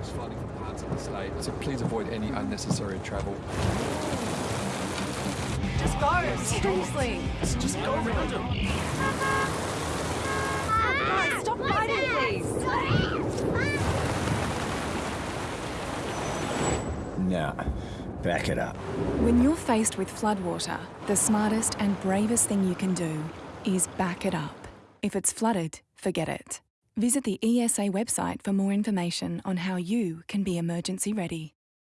flash flooding for parts of the state, so please avoid any unnecessary travel. Just go, seriously. Just go around them. Guys, stop fighting, please. Nah, back it up. When you're faced with floodwater, the smartest and bravest thing you can do is back it up. If it's flooded, forget it. Visit the ESA website for more information on how you can be emergency ready.